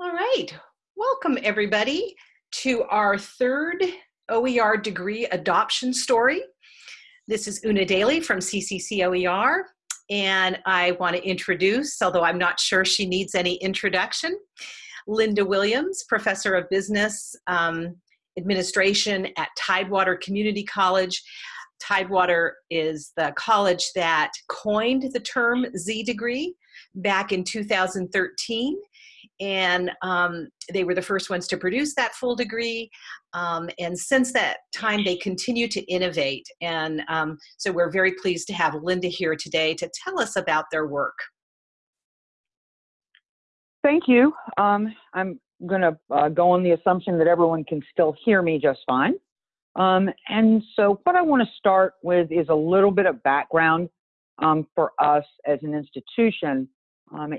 All right. Welcome, everybody, to our third OER degree adoption story. This is Una Daly from CCC OER, and I want to introduce, although I'm not sure she needs any introduction, Linda Williams, Professor of Business um, Administration at Tidewater Community College. Tidewater is the college that coined the term Z degree back in 2013 and um, they were the first ones to produce that full degree. Um, and since that time, they continue to innovate. And um, so we're very pleased to have Linda here today to tell us about their work. Thank you. Um, I'm going to uh, go on the assumption that everyone can still hear me just fine. Um, and so, what I want to start with is a little bit of background um, for us as an institution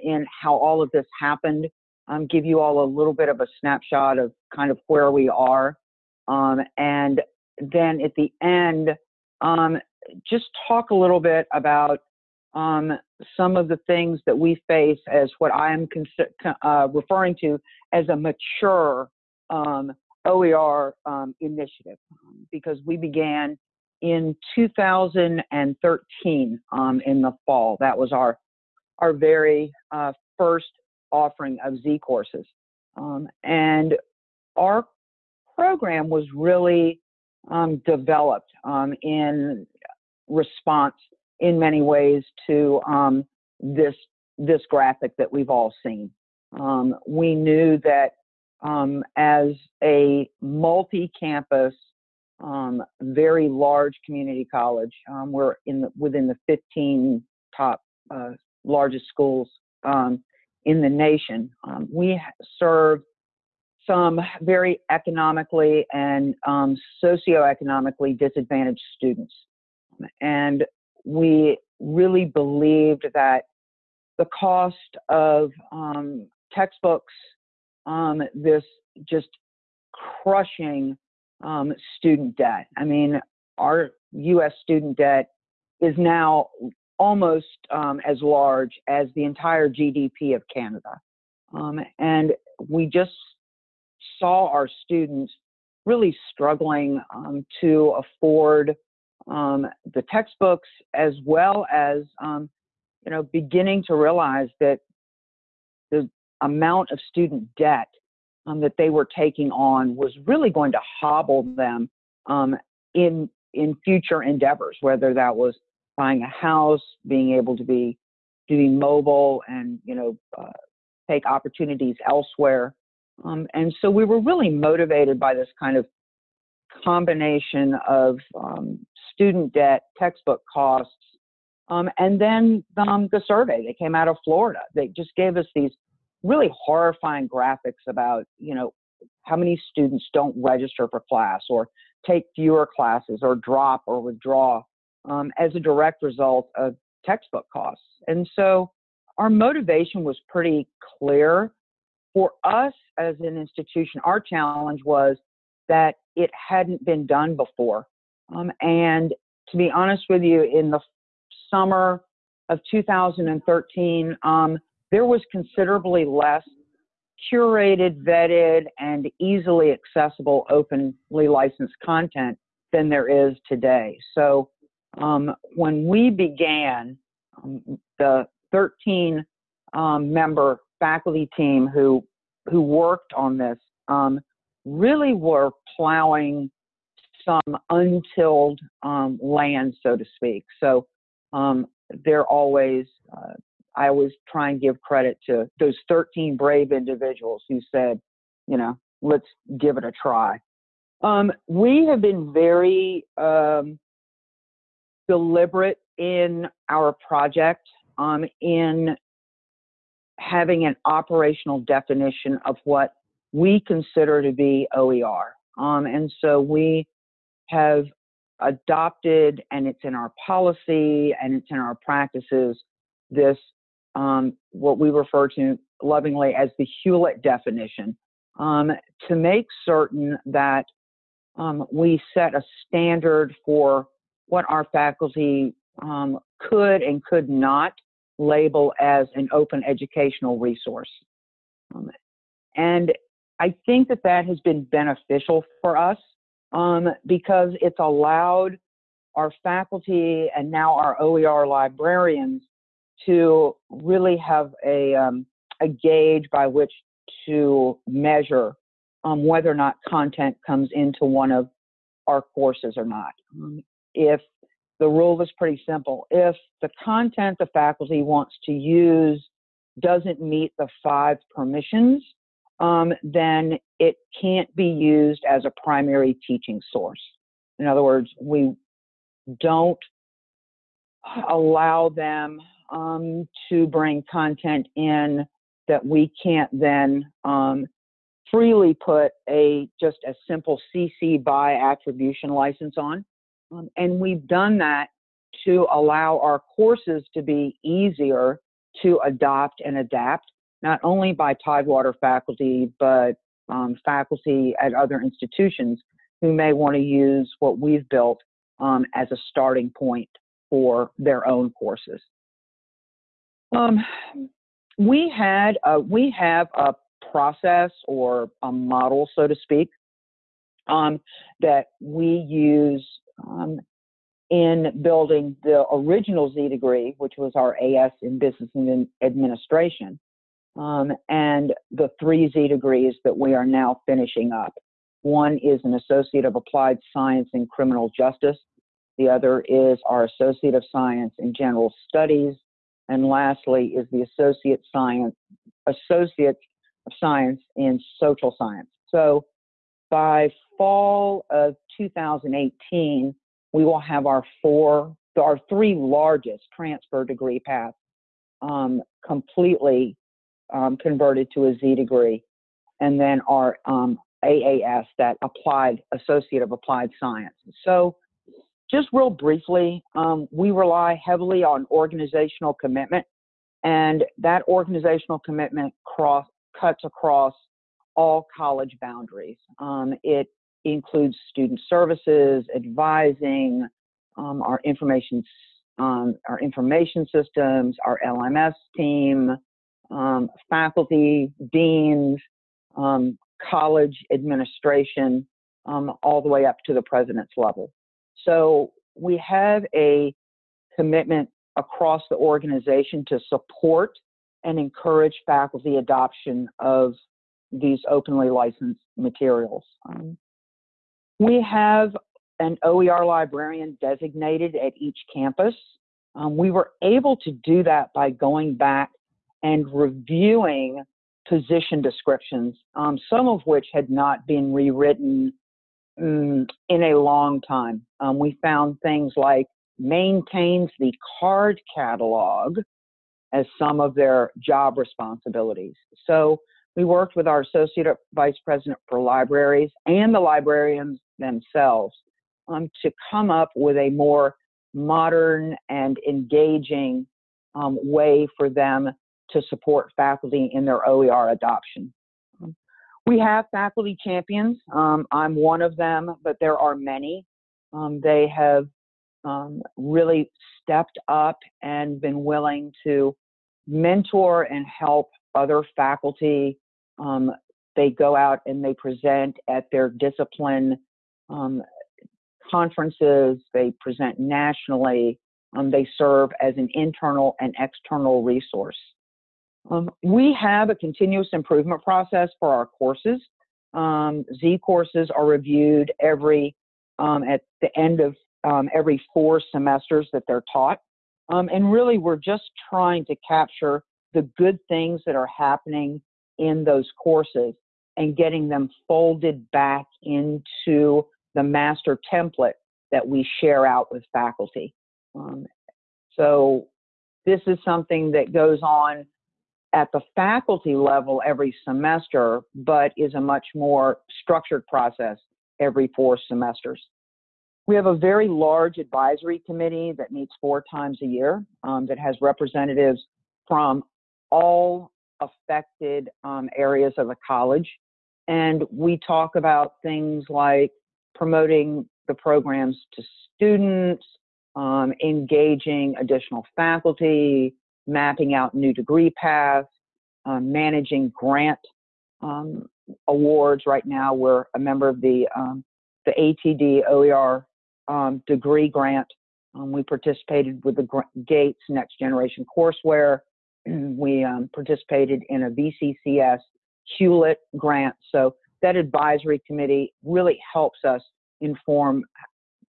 in how all of this happened um, give you all a little bit of a snapshot of kind of where we are. Um, and then at the end, um, just talk a little bit about um, some of the things that we face as what I am uh, referring to as a mature um, OER um, initiative, because we began in 2013 in the fall. That was our our very uh, first offering of Z courses. Um, and our program was really um, developed um, in response in many ways to um, this this graphic that we've all seen. Um, we knew that um, as a multi-campus, very large community college, we're in the, within the 15 top uh, largest schools um, in the nation. Um, we serve some very economically and um, socioeconomically disadvantaged students. And we really believed that the cost of um, textbooks, um, this just crushing um, student debt. I mean, our US student debt is now almost um, as large as the entire GDP of Canada. Um, and we just saw our students really struggling um, to afford um, the textbooks as well as, um, you know, beginning to realize that the amount of student debt um, that they were taking on was really going to hobble them in in future endeavors, whether that was buying a house, being able to be doing mobile and you know uh, take opportunities elsewhere. Um, and so we were really motivated by this kind of combination of um, student debt, textbook costs, um, and then um, the survey that came out of Florida. They just gave us these really horrifying graphics about you know how many students don't register for class or take fewer classes or drop or withdraw um, as a direct result of textbook costs. And so our motivation was pretty clear. For us as an institution, our challenge was that it hadn't been done before. Um, and to be honest with you, in the summer of 2013, um, there was considerably less curated, vetted, and easily accessible openly licensed content than there is today. So um, when we began, um, the 13 um, member faculty team who who worked on this um, really were plowing some untilled um, land, so to speak. So um, they're always, uh, I always try and give credit to those 13 brave individuals who said, you know, let's give it a try. Um, we have been very um, deliberate in our project um, in having an operational definition of what we consider to be OER. Um, and so we have adopted, and it's in our policy and it's in our practices, this um, what we refer to lovingly as the Hewlett definition um, to make certain that um, we set a standard for what our faculty um, could and could not label as an open educational resource. Um, and I think that that has been beneficial for us um, because it's allowed our faculty and now our OER librarians to really have a, um, a gauge by which to measure um, whether or not content comes into one of our courses or not. If the rule is pretty simple, if the content the faculty wants to use doesn't meet the five permissions, um, then it can't be used as a primary teaching source. In other words, we don't allow them um, to bring content in that we can't then um, freely put a just a simple CC by attribution license on. Um, and we've done that to allow our courses to be easier to adopt and adapt, not only by Tidewater faculty, but um, faculty at other institutions who may want to use what we've built um, as a starting point for their own courses. Um, we had a, we have a process or a model, so to speak, um, that we use um, in building the original Z degree, which was our AS in Business and Administration, um, and the three Z degrees that we are now finishing up. One is an Associate of Applied Science in Criminal Justice. The other is our Associate of Science in General Studies. And lastly is the Associate Science, Associate of Science in Social Science. So by fall of 2018, we will have our four, our three largest transfer degree paths um, completely um, converted to a Z degree, and then our um, AAS, that applied Associate of Applied Science. So, just real briefly, um, we rely heavily on organizational commitment, and that organizational commitment cross, cuts across all college boundaries. Um, it includes student services, advising, um, our information, um, our information systems, our LMS team, um, faculty, deans, um, college administration, um, all the way up to the president's level. So we have a commitment across the organization to support and encourage faculty adoption of these openly licensed materials. Um, we have an OER librarian designated at each campus. Um, we were able to do that by going back and reviewing position descriptions, um, some of which had not been rewritten um, in a long time. Um, we found things like maintains the card catalog as some of their job responsibilities. So we worked with our Associate Vice President for Libraries and the librarians themselves um, to come up with a more modern and engaging um, way for them to support faculty in their OER adoption. We have faculty champions. Um, I'm one of them, but there are many. Um, they have um, really stepped up and been willing to mentor and help other faculty. Um, they go out and they present at their discipline um, conferences, they present nationally, um, they serve as an internal and external resource. Um, we have a continuous improvement process for our courses. Um, Z courses are reviewed every um, at the end of um, every four semesters that they're taught. And really, we're just trying to capture the good things that are happening in those courses and getting them folded back into the master template that we share out with faculty. Um, so this is something that goes on at the faculty level every semester, but is a much more structured process every four semesters. We have a very large advisory committee that meets four times a year um, that has representatives from all affected um, areas of the college. And we talk about things like promoting the programs to students, um, engaging additional faculty, mapping out new degree paths, uh, managing grant um, awards right now. We're a member of the um, the ATD OER um, degree grant. Um, we participated with the Gates Next Generation Courseware. we um, participated in a VCCS Hewlett grant. So that advisory committee really helps us inform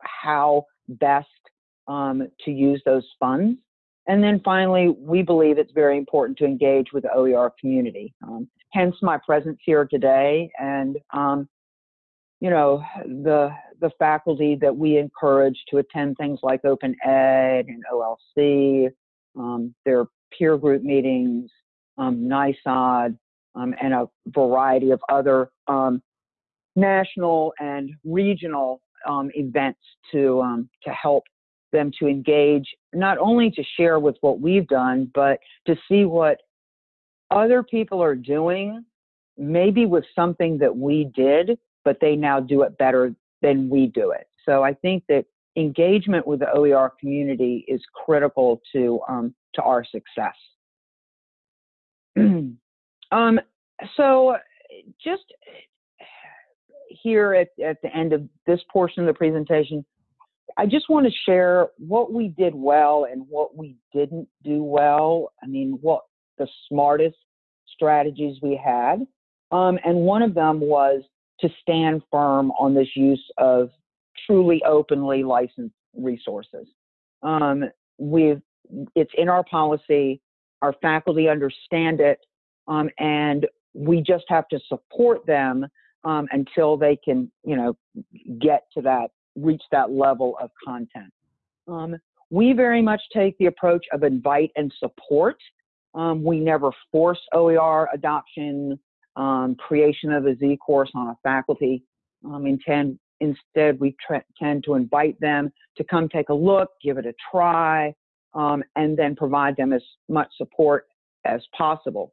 how best um, to use those funds. And then finally, we believe it's very important to engage with the OER community. Um, hence my presence here today and um, you know the the faculty that we encourage to attend things like open ed and olc um, their peer group meetings um, NISOD, um, and a variety of other um, national and regional um, events to um, to help them to engage not only to share with what we've done but to see what other people are doing maybe with something that we did but they now do it better than we do it. So i think that engagement with the oer community is critical to um, to our success um, so just here at, at the end of this portion of the presentation, I just want to share what we did well and what we didn't do well. I mean, what the smartest strategies we had. Um, and one of them was to stand firm on this use of truly openly licensed resources. Um, we've, it's in our policy. Our faculty understand it, um, and we just have to support them um, until they can, you know, get to that, reach that level of content. Um, we very much take the approach of invite and support. Um, we never force OER adoption, um, creation of a Z course on a faculty. Um, intend, instead, we tend to invite them to come take a look, give it a try, um, and then provide them as much support as possible.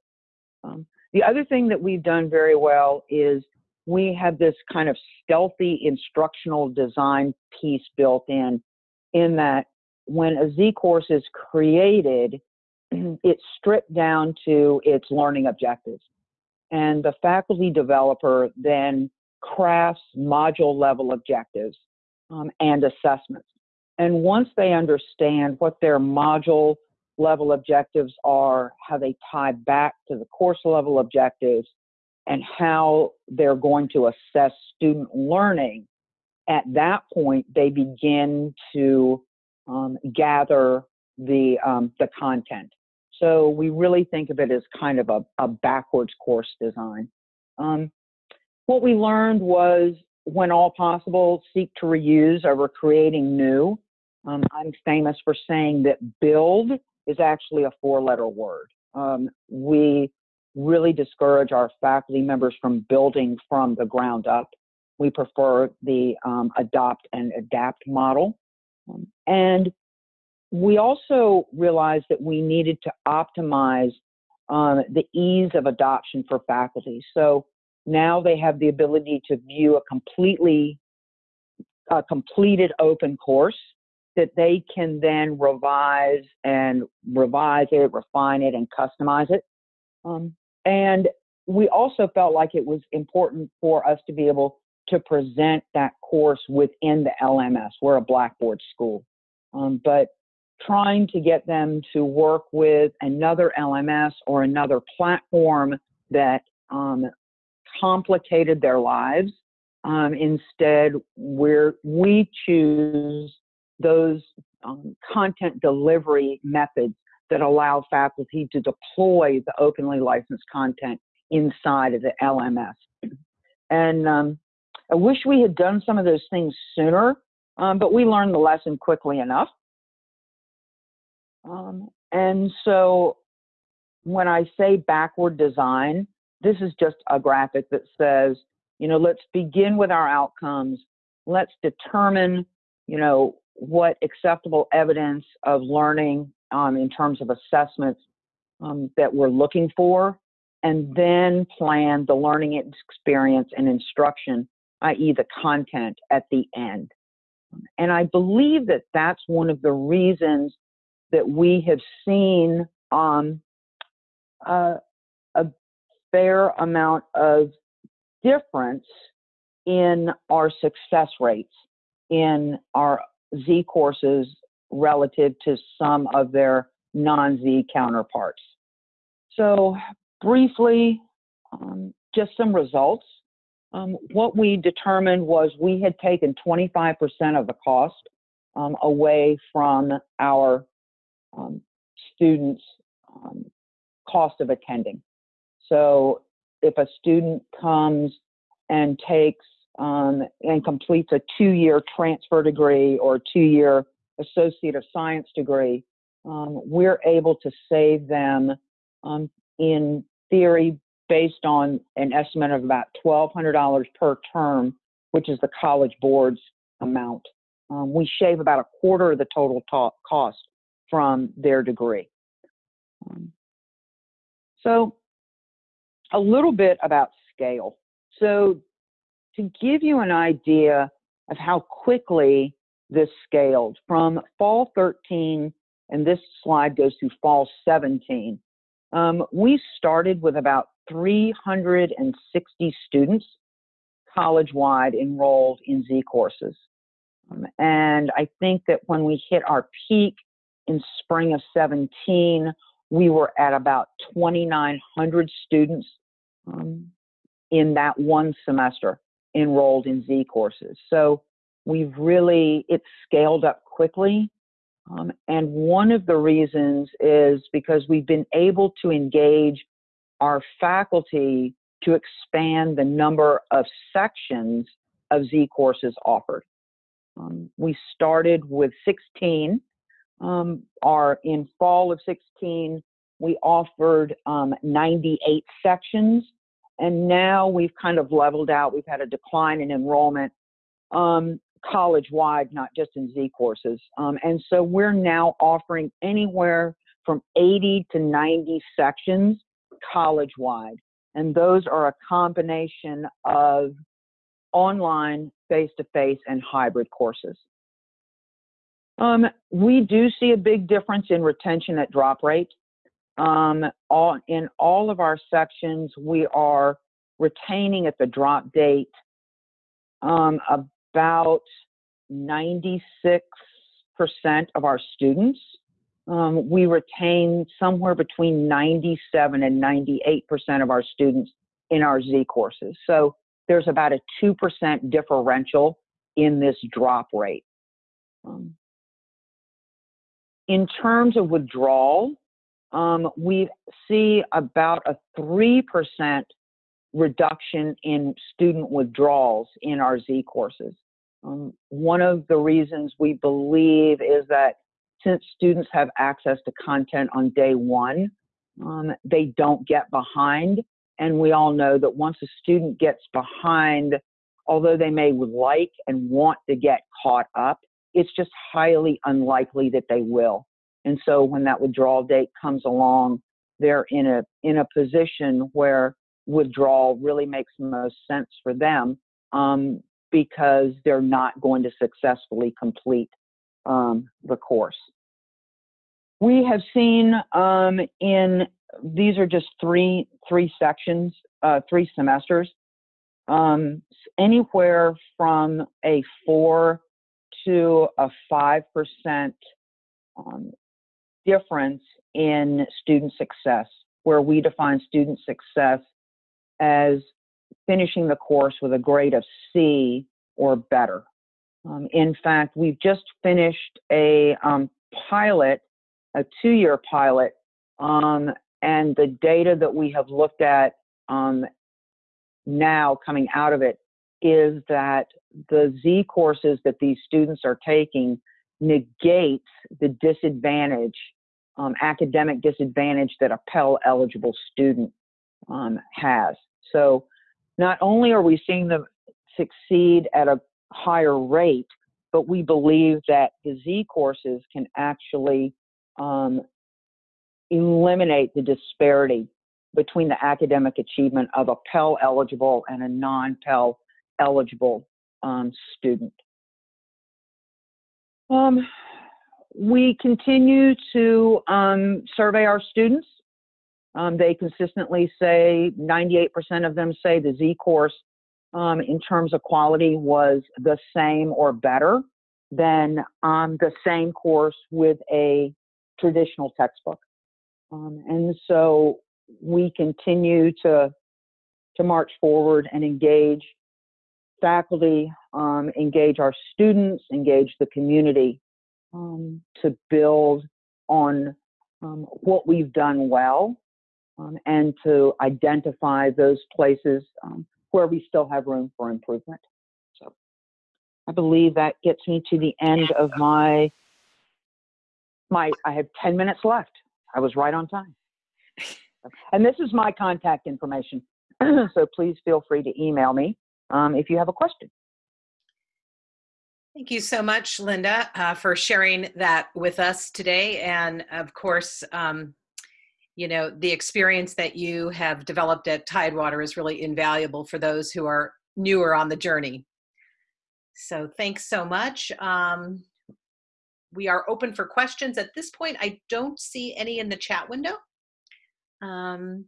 The other thing that we've done very well is we have this kind of stealthy instructional design piece built in, in that when a Z course is created, it's stripped down to its learning objectives. And the faculty developer then crafts module level objectives um, and assessments. And once they understand what their module level objectives are, how they tie back to the course level objectives, and how they're going to assess student learning, at that point they begin to um, gather the um, the content. So we really think of it as kind of a, a backwards course design. Um, what we learned was when all possible, seek to reuse over creating new. Um, I'm famous for saying that build is actually a four letter word. Um, we really discourage our faculty members from building from the ground up. We prefer the um, adopt and adapt model. Um, and we also realized that we needed to optimize um, the ease of adoption for faculty. So now they have the ability to view a completely a completed open course that they can then revise and revise it, refine it, and customize it. Um, and we also felt like it was important for us to be able to present that course within the LMS. We're a Blackboard school. Um, but trying to get them to work with another LMS or another platform that um, complicated their lives. Um, instead, where we choose those um, content delivery methods that allow faculty to deploy the openly licensed content inside of the LMS. And um, I wish we had done some of those things sooner, um, but we learned the lesson quickly enough. Um, and so when I say backward design, this is just a graphic that says, you know, let's begin with our outcomes. Let's determine, you know, what acceptable evidence of learning um, in terms of assessments um, that we're looking for, and then plan the learning experience and instruction, i.e., the content at the end. And I believe that that's one of the reasons that we have seen um, uh, a fair amount of difference in our success rates in our Z courses relative to some of their non Z counterparts. So, briefly, um, just some results. Um, what we determined was we had taken 25% of the cost um, away from our um, students' um, cost of attending. So if a student comes and takes um, and completes a two-year transfer degree or two-year associate of science degree, um, we're able to save them um, in theory based on an estimate of about $1,200 per term, which is the College Board's amount. Um, we shave about a quarter of the total cost from their degree. Um, so, a little bit about scale. So, to give you an idea of how quickly this scaled from fall 13, and this slide goes through fall 17, um, we started with about 360 students college wide enrolled in Z courses. Um, and I think that when we hit our peak in spring of 17, we were at about 2,900 students um, in that one semester enrolled in Z courses. So we've really, it's scaled up quickly. Um, and one of the reasons is because we've been able to engage our faculty to expand the number of sections of Z courses offered. Um, we started with 16. Um, our in fall of 16, we offered um, 98 sections, and now we've kind of leveled out. We've had a decline in enrollment um, college wide, not just in Z courses. Um, and so we're now offering anywhere from 80 to 90 sections college wide. And those are a combination of online, face to face, and hybrid courses. Um, we do see a big difference in retention at drop rate. Um, all, in all of our sections, we are retaining at the drop date um, about 96% of our students. Um, we retain somewhere between 97 and 98% of our students in our Z courses. So there's about a 2% differential in this drop rate. Um, in terms of withdrawal, um, we see about a 3% reduction in student withdrawals in our Z courses. Um, one of the reasons we believe is that since students have access to content on day one, um, they don't get behind. And we all know that once a student gets behind, although they may like and want to get caught up, it's just highly unlikely that they will. And so when that withdrawal date comes along, they're in a in a position where withdrawal really makes the most sense for them um, because they're not going to successfully complete um, the course. We have seen um, in these are just three three sections, uh, three semesters, um, anywhere from a four to a five percent um, difference in student success, where we define student success as finishing the course with a grade of C or better. Um, in fact, we've just finished a um, pilot, a two year pilot, um, and the data that we have looked at um, now coming out of it is that the Z courses that these students are taking negates the disadvantage, um, academic disadvantage that a Pell eligible student um, has. So not only are we seeing them succeed at a higher rate, but we believe that the Z courses can actually um, eliminate the disparity between the academic achievement of a Pell eligible and a non Pell eligible um, student. Um, we continue to um, survey our students Um, they consistently say 98% of them say the Z course um, in terms of quality was the same or better than um, the same course with a traditional textbook. Um, and so we continue to to march forward and engage faculty, um, engage our students, engage the community um, to build on um, what we've done well um, and to identify those places um, where we still have room for improvement. So I believe that gets me to the end of my my I have 10 minutes left. I was right on time. And this is my contact information. so please feel free to email me um, if you have a question. Thank you so much, Linda, uh, for sharing that with us today. And of course, um, you know, the experience that you have developed at Tidewater is really invaluable for those who are newer on the journey. So thanks so much. Um, we are open for questions. At this point, I don't see any in the chat window. Um,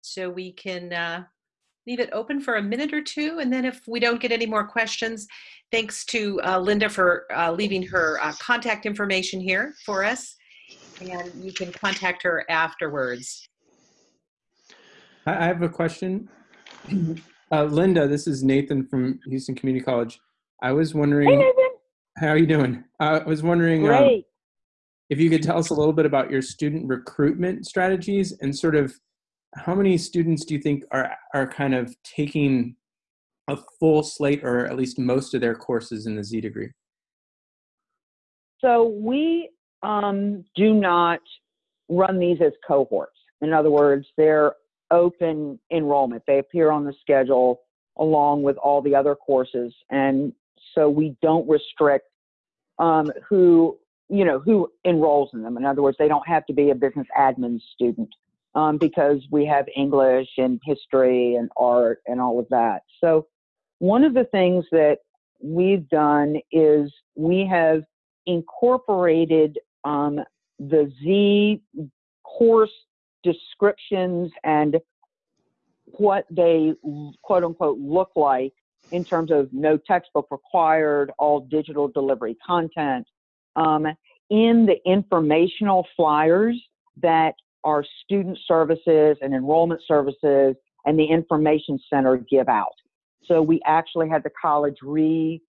so we can uh, leave it open for a minute or two. And then if we don't get any more questions, thanks to uh, Linda for uh, leaving her uh, contact information here for us. And you can contact her afterwards. I have a question. Uh, Linda, this is Nathan from Houston Community College. I was wondering, hey, Nathan. how are you doing? I was wondering um, if you could tell us a little bit about your student recruitment strategies and sort of how many students do you think are are kind of taking a full slate or at least most of their courses in the Z degree? So we um, do not run these as cohorts. In other words, they're open enrollment. They appear on the schedule along with all the other courses, and so we don't restrict um, who you know who enrolls in them. In other words, they don't have to be a business admin student um, because we have English and history and art and all of that. So, one of the things that we've done is we have incorporated um, the Z course descriptions and what they quote unquote look like in terms of no textbook required, all digital delivery content, um, in the informational flyers that our student services and enrollment services and the information center give out. So we actually had the college re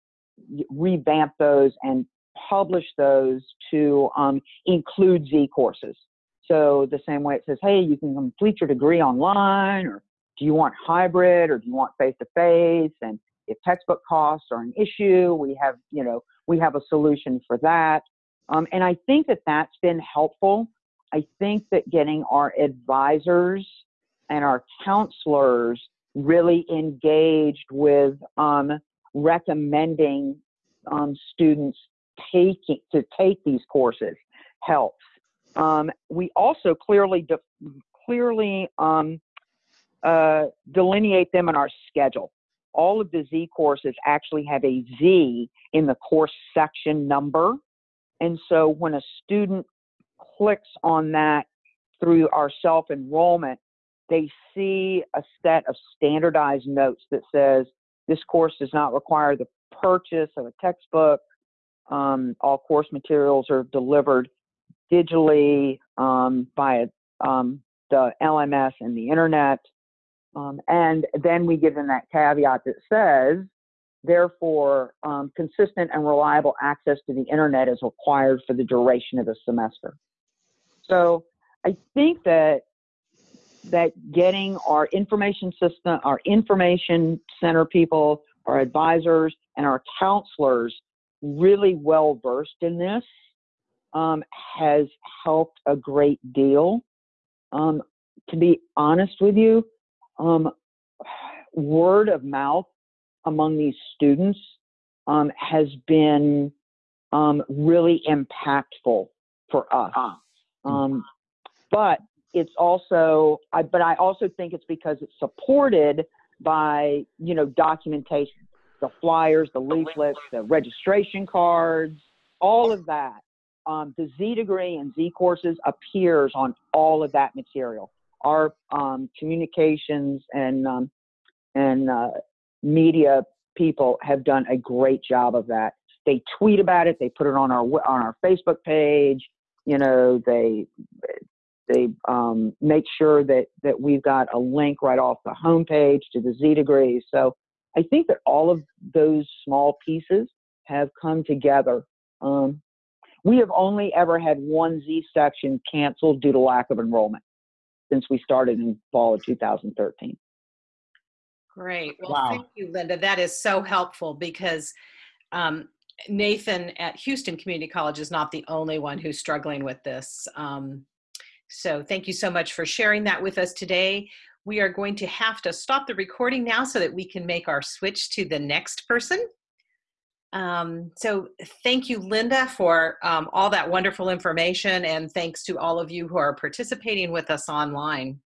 revamp those and publish those to um, include Z courses. So the same way it says, hey, you can complete your degree online, or do you want hybrid, or do you want face to face? And if textbook costs are an issue, we have, you know, we have a solution for that. Um, and I think that that's been helpful I think that getting our advisors and our counselors really engaged with um, recommending um, students taking to take these courses helps. Um, we also clearly de- clearly um, uh, delineate them in our schedule. All of the Z courses actually have a Z in the course section number. And so when a student clicks on that through our self enrollment, they see a set of standardized notes that says this course does not require the purchase of a textbook. Um, all course materials are delivered digitally um, by um, the LMS and the internet. Um, and then we give them that caveat that says, therefore, um, consistent and reliable access to the internet is required for the duration of the semester. So I think that that getting our information system, our information center people, our advisors, and our counselors really well versed in this um, has helped a great deal. Um, to be honest with you, um, word of mouth among these students um, has been um, really impactful for us. Ah. Mm. Um, but it's also, I, but I also think it's because it's supported by, you know, documentation, the flyers, the leaflets, the registration cards, all of that um, the Z degree and Z courses appears on all of that material. Our um, communications and um, and uh, media people have done a great job of that. They tweet about it. They put it on our on our Facebook page. You know, they they um, make sure that that we've got a link right off the homepage to the Z degree. So I think that all of those small pieces have come together. Um, we have only ever had one Z section canceled due to lack of enrollment since we started in fall of 2013. Great. Well, wow. thank you, Linda. That is so helpful because um, Nathan at Houston Community College is not the only one who's struggling with this. Um, so thank you so much for sharing that with us today. We are going to have to stop the recording now so that we can make our switch to the next person. Um, so thank you, Linda, for um, all that wonderful information and thanks to all of you who are participating with us online.